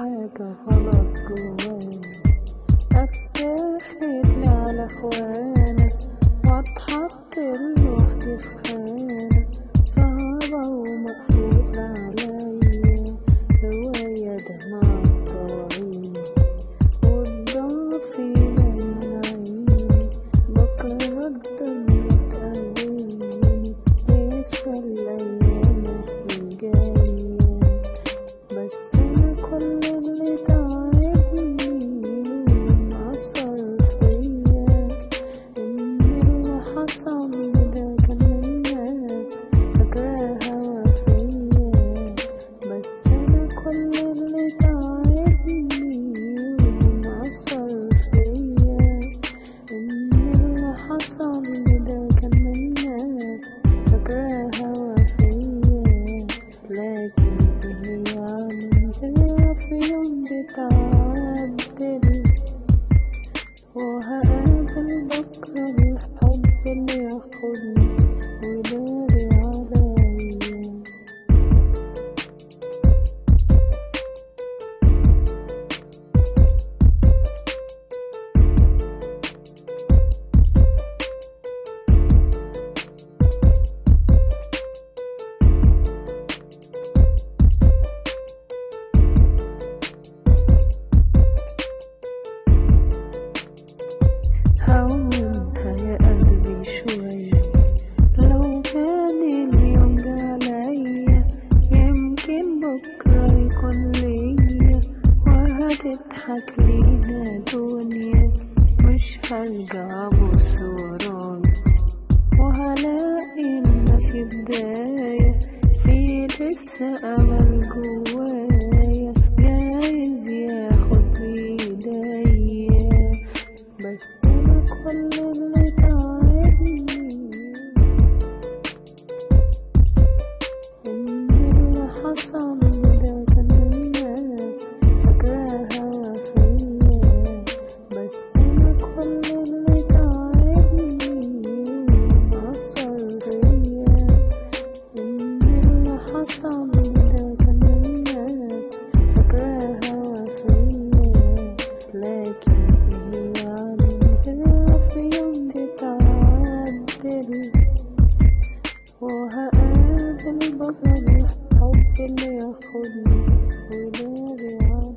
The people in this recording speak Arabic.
حاجة غلط جوايا. أفتخر على إخواني واتحط لوحدي في خانة صعبة وما لكن هي من زمان في يوم بتعدل وهقابل بكرة الحب اللي ياخدني ويداري ممكن بكرة يكون ليا وهتضحك لينا دنيا مش هرجع ابص ورانا وهلاقي الناس بداية في لسه أمل جوايا جايز ياخد ايديا بس كل اللي تعبني عصا من ندوة الناس فكراها وفيا بس أنا كل اللي تعبني إن اللي حصل من ندوة الناس فكراها وفيا لكن هي عايزة في يوم تتعدل وهقابل بكرة الحب اللي ياخدني وليه بيعاني